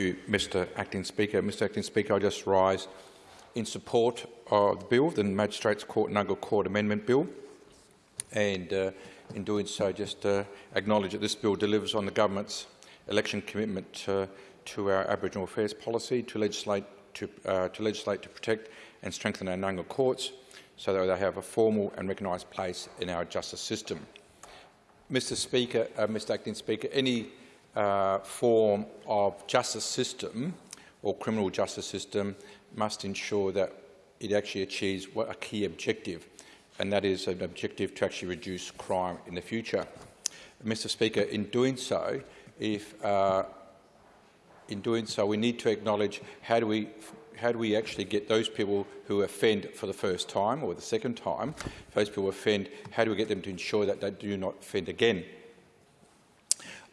you, Mr Acting Speaker. Mr Acting Speaker, I just rise in support of the bill, the Magistrates Court Nunga Court Amendment Bill, and uh, in doing so just uh, acknowledge that this bill delivers on the government's election commitment uh, to our Aboriginal affairs policy to legislate to, uh, to legislate to protect and strengthen our Nunga courts so that they have a formal and recognised place in our justice system. Mr Speaker, uh, Mr Acting Speaker, any uh, form of justice system or criminal justice system must ensure that it actually achieves a key objective, and that is an objective to actually reduce crime in the future. Mr Speaker, in doing so, if uh, in doing so, we need to acknowledge how do we how do we actually get those people who offend for the first time or the second time, those people offend, how do we get them to ensure that they do not offend again?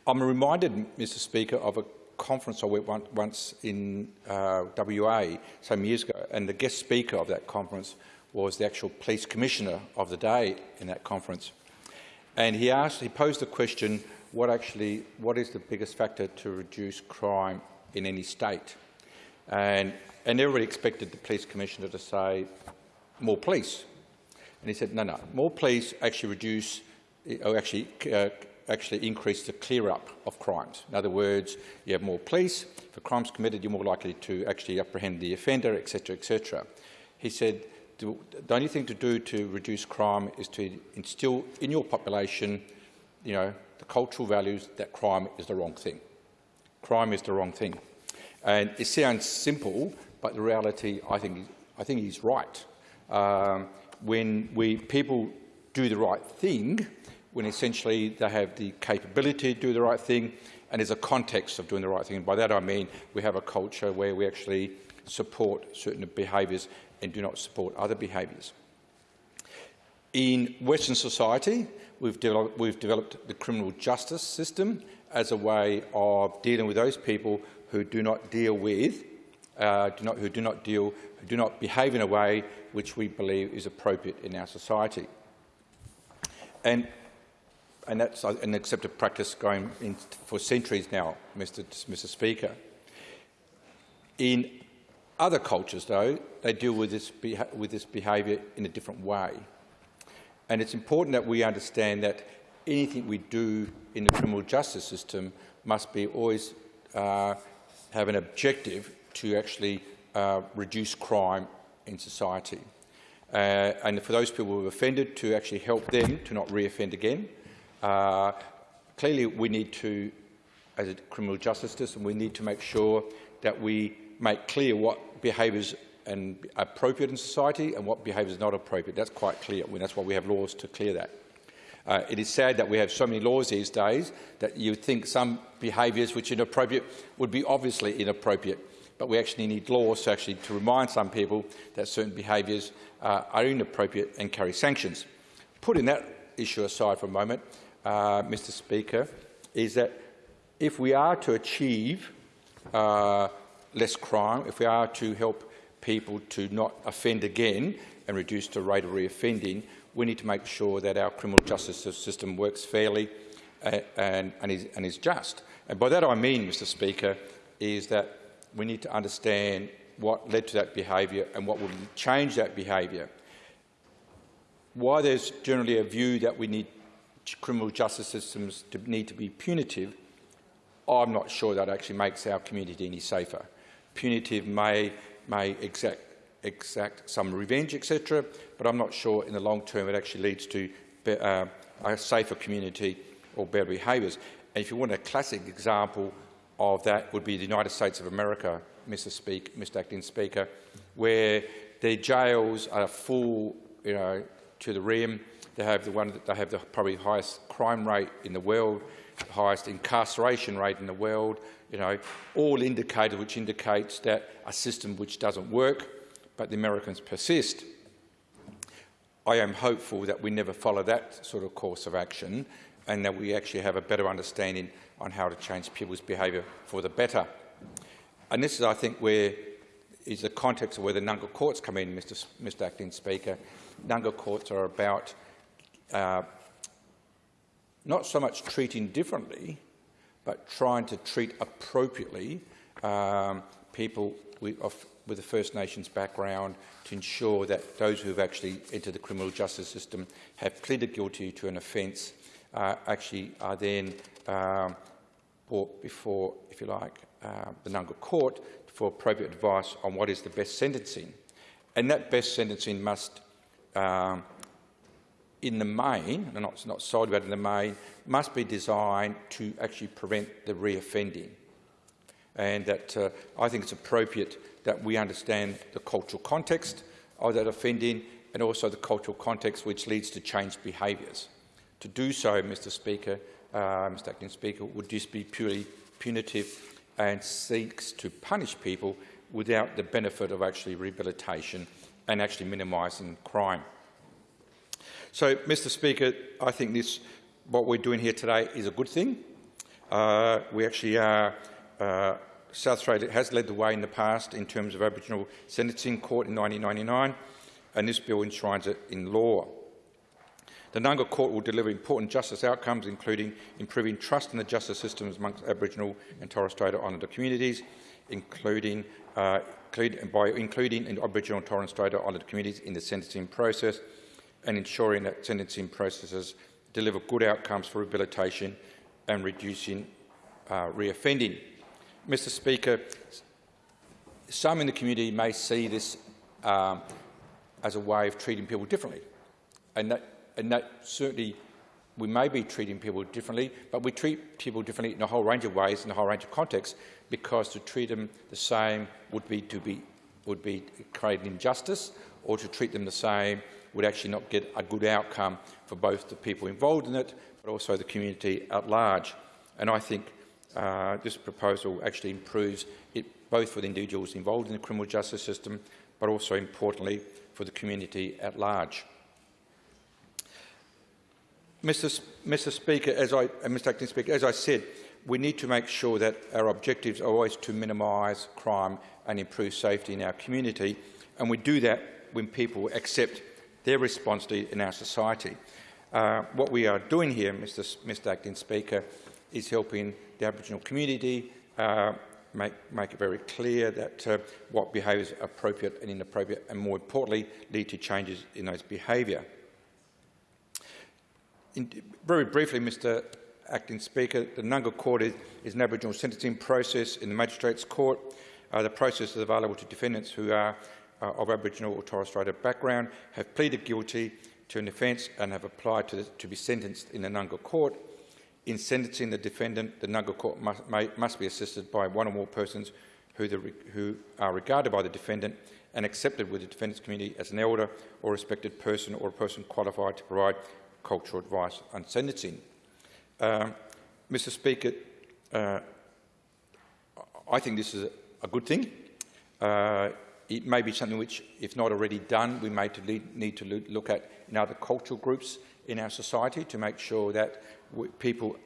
I'm reminded, Mr Speaker, of a conference I went once in uh, WA some years ago, and the guest speaker of that conference was the actual police commissioner of the day in that conference. And he asked, he posed the question, what actually, what is the biggest factor to reduce crime in any state? And, and everybody expected the police commissioner to say, more police. And he said, no, no, more police actually reduce, or actually uh, actually increase the clear-up of crimes. In other words, you have more police. For crimes committed, you're more likely to actually apprehend the offender, etc., etc. He said, the only thing to do to reduce crime is to instill in your population, you know, the cultural values that crime is the wrong thing. Crime is the wrong thing. And it sounds simple, but the reality, I think, I think he's right. Um, when we, people do the right thing, when essentially they have the capability to do the right thing and there's a context of doing the right thing. And by that I mean we have a culture where we actually support certain behaviours and do not support other behaviours. In Western society, we've, we've developed the criminal justice system as a way of dealing with those people who do not deal with, uh, do not, who do not deal, who do not behave in a way which we believe is appropriate in our society. And and that's an accepted practice going in for centuries now, Mr. Mr. Speaker. In other cultures, though, they deal with this, with this behaviour in a different way. And it's important that we understand that anything we do in the criminal justice system must be always uh, have an objective to actually uh, reduce crime in society. Uh, and for those people who have offended, to actually help them to not re-offend again, uh, clearly, we need to, as a criminal justice system, we need to make sure that we make clear what behaviours are appropriate in society and what behaviours are not appropriate. That's quite clear. That's why we have laws to clear that. Uh, it is sad that we have so many laws these days that you think some behaviours which are inappropriate would be obviously inappropriate, but we actually need laws to actually to remind some people that certain behaviours uh, are inappropriate and carry sanctions. Putting that issue aside for a moment, uh, Mr Speaker, is that if we are to achieve uh, less crime, if we are to help people to not offend again and reduce the rate of reoffending, we need to make sure that our criminal justice system works fairly uh, and, and, is, and is just. And by that I mean, Mr Speaker, is that we need to understand what led to that behaviour and what will change that behaviour. Why there's generally a view that we need criminal justice systems to need to be punitive, I'm not sure that actually makes our community any safer. Punitive may, may exact, exact some revenge, etc., but I'm not sure in the long term it actually leads to be, uh, a safer community or better behaviours. And if you want a classic example of that would be the United States of America, Mr. Speak, Mr. Acting Speaker, where their jails are full, you know, to the rim. They have the one that they have the probably highest crime rate in the world, the highest incarceration rate in the world. You know, all indicators which indicates that a system which doesn't work, but the Americans persist. I am hopeful that we never follow that sort of course of action and that we actually have a better understanding on how to change people's behaviour for the better. And this is, I think, where is the context of where the Nunga courts come in, Mr. Mr. Acting Speaker. Nunga courts are about uh, not so much treating differently, but trying to treat appropriately um, people with, of, with a First Nations background to ensure that those who have actually entered the criminal justice system have pleaded guilty to an offence uh, actually are then um, brought before, if you like, uh, the Nunga court for appropriate advice on what is the best sentencing. And that best sentencing must, um, in the main, and not, not solely but in the main, must be designed to actually prevent the reoffending. And that uh, I think it's appropriate that we understand the cultural context of that offending and also the cultural context which leads to changed behaviours. To do so, Mr Speaker, uh, Mr Acting Speaker, would just be purely punitive and seeks to punish people without the benefit of actually rehabilitation and actually minimising crime. So, Mr Speaker, I think this, what we're doing here today is a good thing. Uh, we actually are, uh, South Australia has led the way in the past in terms of Aboriginal sentencing court in 1999, and this bill enshrines it in law. The Nunga Court will deliver important justice outcomes, including improving trust in the justice systems amongst Aboriginal and Torres Strait Islander communities, including, uh, by including in Aboriginal and Torres Strait Islander communities in the sentencing process and ensuring that sentencing processes deliver good outcomes for rehabilitation and reducing uh, reoffending. Mr Speaker, some in the community may see this um, as a way of treating people differently, and that and that certainly we may be treating people differently, but we treat people differently in a whole range of ways, in a whole range of contexts, because to treat them the same would be to be would be create injustice, or to treat them the same would actually not get a good outcome for both the people involved in it, but also the community at large. And I think uh, this proposal actually improves it both for the individuals involved in the criminal justice system, but also importantly for the community at large. Mr. Mr. Speaker, as I, Mr. Acting Speaker, as I said, we need to make sure that our objectives are always to minimise crime and improve safety in our community, and we do that when people accept their responsibility in our society. Uh, what we are doing here, Mr. Mr. Acting Speaker, is helping the Aboriginal community uh, make, make, it very clear that uh, what behaviours are appropriate and inappropriate, and more importantly, lead to changes in those behaviour. In, very briefly, Mr Acting Speaker, the Nunga Court is, is, an Aboriginal sentencing process in the Magistrates Court. Uh, the process is available to defendants who are uh, of Aboriginal or Torres Strait background, have pleaded guilty to an offence and have applied to, the, to, be sentenced in the Nunga Court. In sentencing the defendant, the Nunga Court must, may, must be assisted by one or more persons who, the, who are regarded by the defendant and accepted with the defendant's community as an elder or respected person or a person qualified to provide cultural advice on sentencing. Um, Mr Speaker, uh, I think this is a, good thing. Uh, it may be something which, if not already done, we may need to look at in other cultural groups in our society to make sure that people,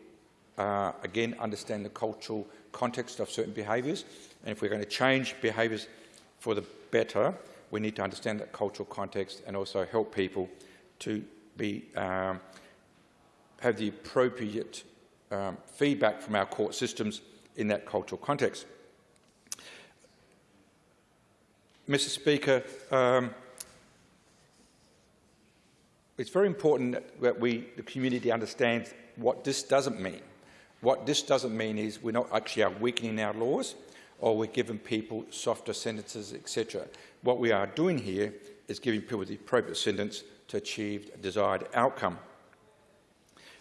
uh, again, understand the cultural context of certain behaviours. And if we're going to change behaviours for the better, we need to understand that cultural context and also help people to be, um, have the appropriate um, feedback from our court systems in that cultural context. Mr Speaker, um, it's very important that we, the community understands what this doesn't mean. What this doesn't mean is we're not actually are weakening our laws or we're giving people softer sentences, etc. What we are doing here is giving people the appropriate sentence to achieve a desired outcome.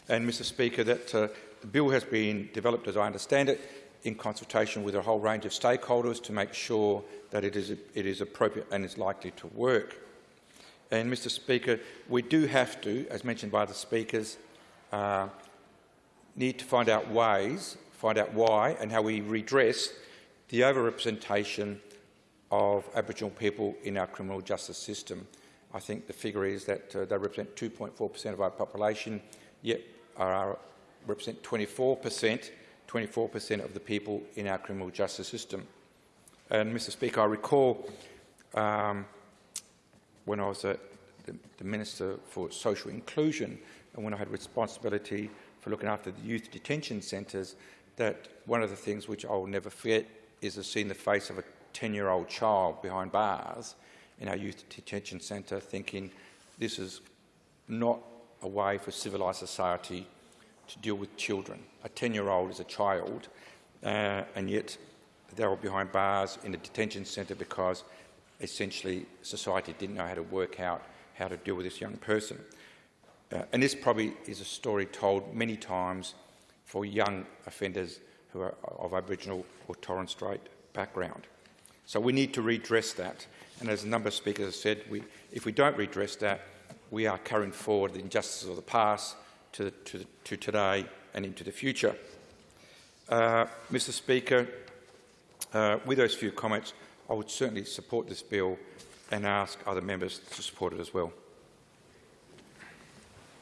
And, Mr Speaker, that uh, the bill has been developed, as I understand it, in consultation with a whole range of stakeholders to make sure that it is, it is appropriate and is likely to work. And, Mr Speaker, we do have to, as mentioned by the speakers, uh, need to find out ways, find out why and how we redress the overrepresentation of Aboriginal people in our criminal justice system. I think the figure is that uh, they represent 2.4 per cent of our population, yet are, represent 24 per cent 24 per cent of the people in our criminal justice system. And, Mr Speaker, I recall um, when I was the, the, Minister for Social Inclusion and when I had responsibility for looking after the youth detention centres, that one of the things which I will never forget is to see the face of a 10-year-old child behind bars in our youth detention centre thinking this is not a way for civilised society to deal with children. A 10-year-old is a child, uh, and yet they were behind bars in a detention centre because essentially society didn't know how to work out how to deal with this young person. Uh, and this probably is a story told many times for young offenders who are of Aboriginal or Torres Strait background. So we need to redress that. And as a number of speakers have said, we, if we don't redress that, we are carrying forward the injustices of the past to, to, to today and into the future. Uh, Mr Speaker, uh, with those few comments, I would certainly support this bill and ask other members to support it as well.